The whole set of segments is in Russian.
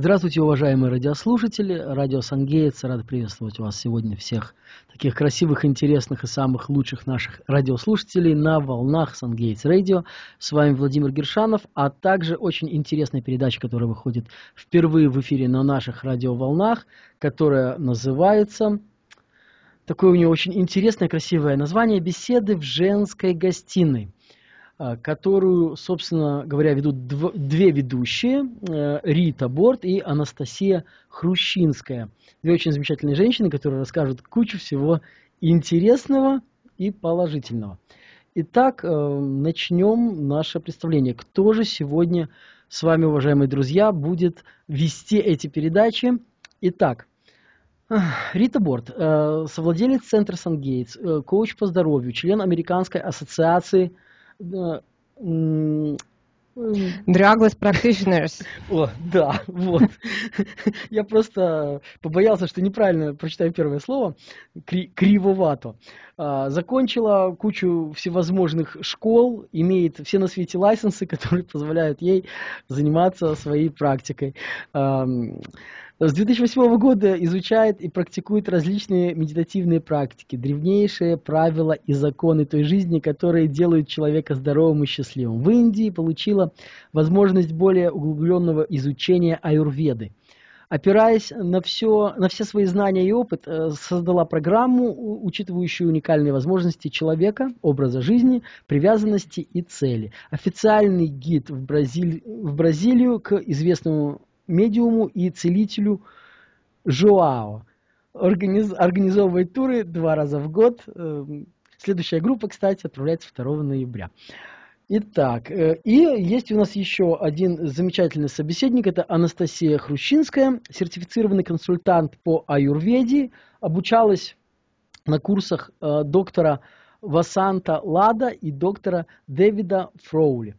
Здравствуйте, уважаемые радиослушатели. Радио Сангейтс. Рад приветствовать вас сегодня всех таких красивых, интересных и самых лучших наших радиослушателей на волнах Сангейтс Радио. С вами Владимир Гершанов, а также очень интересная передача, которая выходит впервые в эфире на наших радиоволнах, которая называется... Такое у нее очень интересное, красивое название «Беседы в женской гостиной». А, которую, собственно говоря, ведут две ведущие, э, Рита Борт и Анастасия Хрущинская. Две очень замечательные женщины, которые расскажут кучу всего интересного и положительного. Итак, э, начнем наше представление. Кто же сегодня с вами, уважаемые друзья, будет вести эти передачи? Итак, Рита Борт, э, совладелец центра Сангейтс, коуч по здоровью, член Американской ассоциации Drugless practitioners. О, да, вот. Я просто побоялся, что неправильно прочитаю первое слово, кри кривовато. А, закончила кучу всевозможных школ, имеет все на свете лайсенсы, которые позволяют ей заниматься своей практикой. С 2008 года изучает и практикует различные медитативные практики, древнейшие правила и законы той жизни, которые делают человека здоровым и счастливым. В Индии получила возможность более углубленного изучения аюрведы. Опираясь на, все, на все свои знания и опыт, э, создала программу, учитывающую уникальные возможности человека, образа жизни, привязанности и цели. Официальный гид в, Бразиль, в Бразилию к известному медиуму и целителю Жоао. Организ, организовывает туры два раза в год. Эм, следующая группа, кстати, отправляется 2 ноября. Итак, э, и есть у нас еще один замечательный собеседник, это Анастасия Хрущинская, сертифицированный консультант по аюрведе, обучалась на курсах э, доктора Васанта Лада и доктора Дэвида Фроули.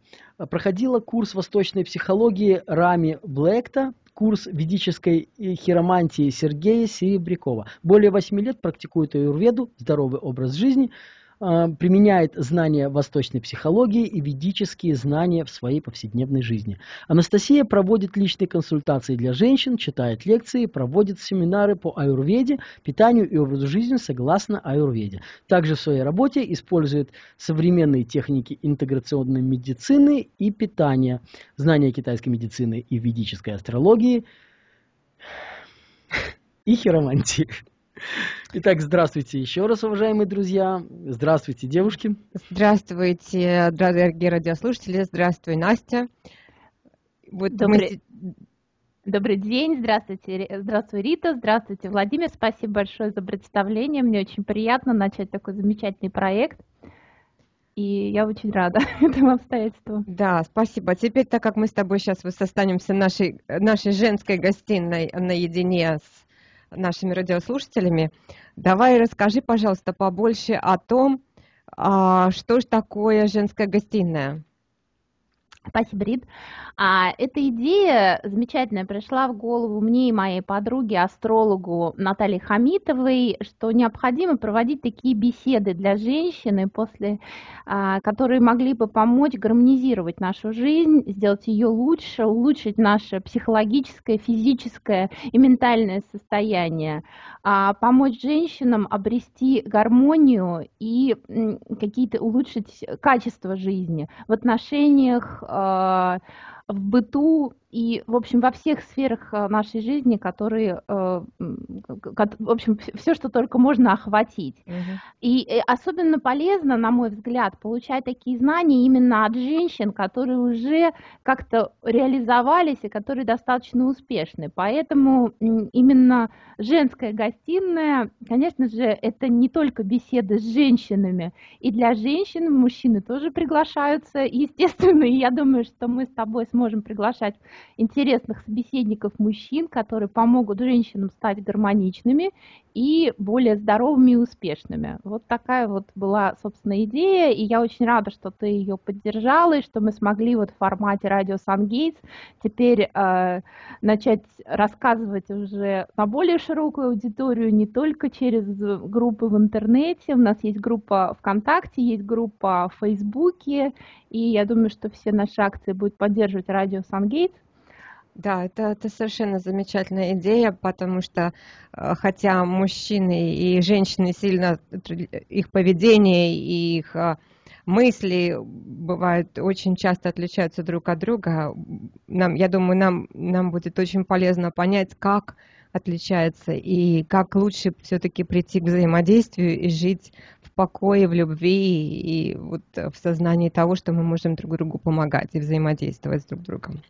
Проходила курс восточной психологии Рами Блэкта, курс ведической хиромантии Сергея Серебрякова. Более восьми лет практикует аюрведу, здоровый образ жизни – применяет знания восточной психологии и ведические знания в своей повседневной жизни. Анастасия проводит личные консультации для женщин, читает лекции, проводит семинары по аюрведе, питанию и образу жизни согласно аюрведе. Также в своей работе использует современные техники интеграционной медицины и питания, знания китайской медицины и ведической астрологии и хиромантии. Итак, здравствуйте еще раз, уважаемые друзья. Здравствуйте, девушки. Здравствуйте, дорогие радиослушатели. Здравствуй, Настя. Вот Добрый... мы... Добрый день, здравствуйте, здравствуй, Рита, здравствуйте, Владимир, спасибо большое за представление, мне очень приятно начать такой замечательный проект, и я очень рада этому обстоятельству. Да, спасибо. Теперь, так как мы с тобой сейчас останемся нашей, нашей женской гостиной наедине с нашими радиослушателями. Давай расскажи, пожалуйста, побольше о том, а, что же такое женская гостиная. Спасибо, Рид. А, эта идея замечательная пришла в голову мне и моей подруге, астрологу Наталье Хамитовой, что необходимо проводить такие беседы для женщины, после, а, которые могли бы помочь гармонизировать нашу жизнь, сделать ее лучше, улучшить наше психологическое, физическое и ментальное состояние, а, помочь женщинам обрести гармонию и какие-то улучшить качество жизни в отношениях а, в быту и, в общем, во всех сферах э, нашей жизни, которые, э, в общем, все, что только можно охватить. Угу. И э, особенно полезно, на мой взгляд, получать такие знания именно от женщин, которые уже как-то реализовались и которые достаточно успешны. Поэтому именно женская гостиная, конечно же, это не только беседы с женщинами, и для женщин мужчины тоже приглашаются, естественно, и я думаю, что мы с тобой сможем приглашать интересных собеседников мужчин, которые помогут женщинам стать гармоничными и более здоровыми и успешными. Вот такая вот была, собственно, идея, и я очень рада, что ты ее поддержала, и что мы смогли вот в формате радио Сангейтс теперь э, начать рассказывать уже на более широкую аудиторию, не только через группы в интернете, у нас есть группа ВКонтакте, есть группа в Фейсбуке, и я думаю, что все наши акции будут поддерживать радио Сангейтс. Да, это, это совершенно замечательная идея, потому что э, хотя мужчины и женщины сильно, их поведение и их э, мысли бывают очень часто отличаются друг от друга, нам, я думаю, нам, нам будет очень полезно понять, как отличается и как лучше все-таки прийти к взаимодействию и жить покое, в любви и вот в сознании того, что мы можем друг другу помогать и взаимодействовать с друг другом.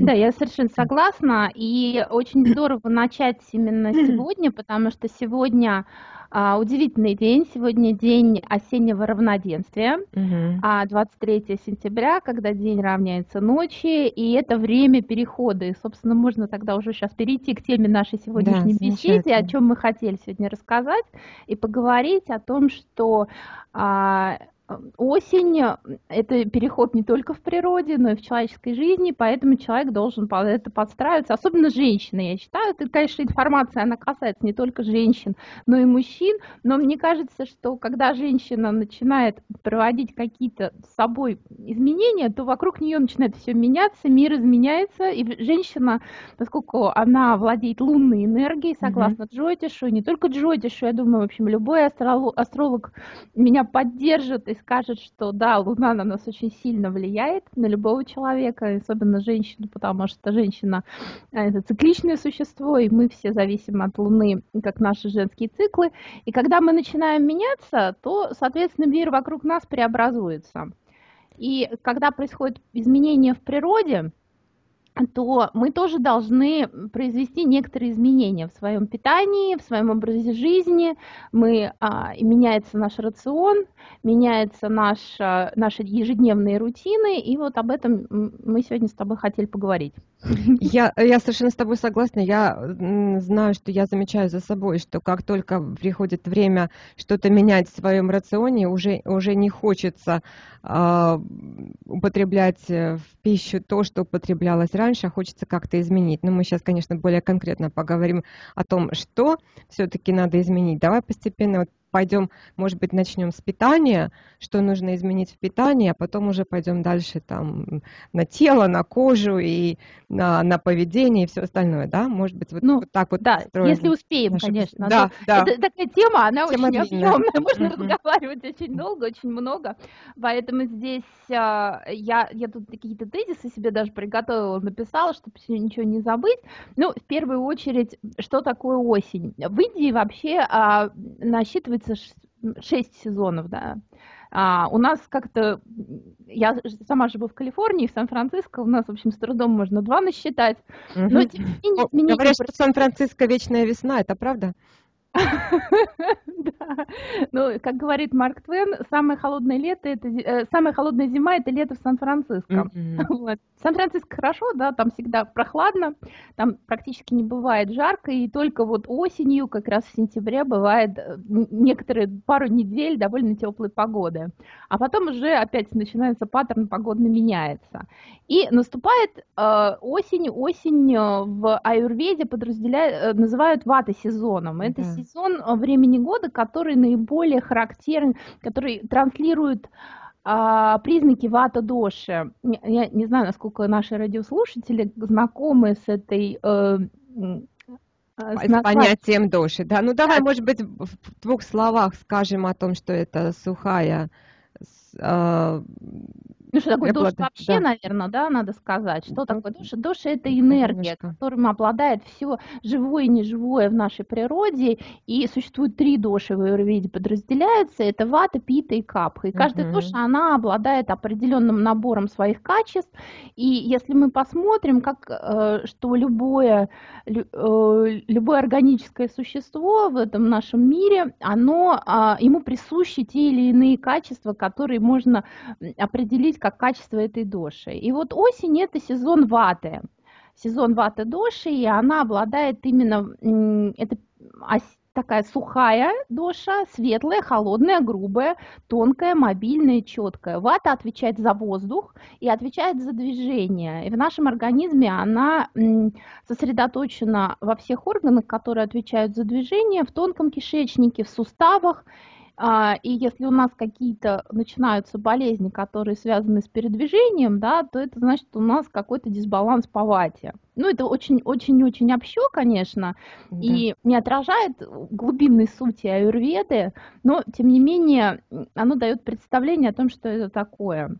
Да, я совершенно согласна. И очень здорово начать именно сегодня, потому что сегодня а, удивительный день. Сегодня день осеннего равноденствия, угу. а 23 сентября, когда день равняется ночи, и это время перехода. И, собственно, можно тогда уже сейчас перейти к теме нашей сегодняшней да, беседы, о чем мы хотели сегодня рассказать, и поговорить о том, что а, осень – это переход не только в природе, но и в человеческой жизни, поэтому человек должен под это подстраиваться, особенно женщины, я считаю. Это, конечно, информация, она касается не только женщин, но и мужчин, но мне кажется, что когда женщина начинает проводить какие-то с собой изменения, то вокруг нее начинает все меняться, мир изменяется, и женщина, поскольку она владеет лунной энергией, согласно mm-hmm. Джотишу, не только Джотишу, я думаю, в общем, любой астролог, меня поддержит и скажет, что да, Луна на нас очень сильно влияет, на любого человека, особенно женщину, потому что женщина – это цикличное существо, и мы все зависим от Луны, как наши женские циклы. И когда мы начинаем меняться, то, соответственно, мир вокруг нас преобразуется. И когда происходит изменение в природе, то мы тоже должны произвести некоторые изменения в своем питании, в своем образе жизни. Мы, а, меняется наш рацион, меняются наша, наши ежедневные рутины, и вот об этом мы сегодня с тобой хотели поговорить. Я, я совершенно с тобой согласна. Я знаю, что я замечаю за собой, что как только приходит время что-то менять в своем рационе, уже, уже не хочется э, употреблять в пищу то, что употреблялось раньше, а хочется как-то изменить. Но мы сейчас, конечно, более конкретно поговорим о том, что все-таки надо изменить. Давай постепенно вот пойдем, может быть, начнем с питания, что нужно изменить в питании, а потом уже пойдем дальше там на тело, на кожу и на, на поведение и все остальное, да? Может быть, вот, ну, вот так вот. Да, если успеем, нашу... конечно. Да, да. Это такая тема, она тема очень объемная, можно mm-hmm. разговаривать очень долго, очень много, поэтому здесь а, я, я тут какие-то тезисы себе даже приготовила, написала, чтобы ничего не забыть. Ну, в первую очередь, что такое осень? В Индии вообще а, насчитывается длится 6 сезонов, да. А, у нас как-то, я сама живу в Калифорнии, в Сан-Франциско, у нас, в общем, с трудом можно два насчитать. Угу. Но тем не менее, изменения... Говорят, что Сан-Франциско вечная весна, это правда? Да. Ну, как говорит Марк Твен, самое холодное лето это э, самая холодная зима это лето в Сан-Франциско. Вот. Сан-Франциско хорошо, да, там всегда прохладно, там практически не бывает жарко, и только вот осенью, как раз в сентябре, бывает э, некоторые пару недель довольно теплой погоды. А потом уже опять начинается паттерн погодный меняется. И наступает э, осень, осень в аюрведе подразделяют, называют вата сезоном. Это сезон времени года, который наиболее характерен, который транслирует а, признаки вата-доши. Я не знаю, насколько наши радиослушатели знакомы с этой э, э с понятием доши, да. Ну давай, да. может быть, в двух словах скажем о том, что это сухая э, ну, что такое душ вообще, да. наверное, да, надо сказать. Что такое душ? Душ – это энергия, Немножко. которым обладает все живое и неживое в нашей природе. И существует три души в аюрведе подразделяются. Это вата, пита и капха. И каждая угу. душа, она обладает определенным набором своих качеств. И если мы посмотрим, как, э, что любое, э, любое органическое существо в этом нашем мире, оно, а, ему присущи те или иные качества, которые можно определить как качество этой доши. И вот осень это сезон ваты. Сезон ваты доши, и она обладает именно, это такая сухая доша, светлая, холодная, грубая, тонкая, мобильная, четкая. Вата отвечает за воздух и отвечает за движение. И в нашем организме она сосредоточена во всех органах, которые отвечают за движение, в тонком кишечнике, в суставах и если у нас какие-то начинаются болезни, которые связаны с передвижением, да, то это значит, у нас какой-то дисбаланс по вате. Ну, это очень-очень-очень общо, конечно, да. и не отражает глубинной сути аюрведы, но, тем не менее, оно дает представление о том, что это такое.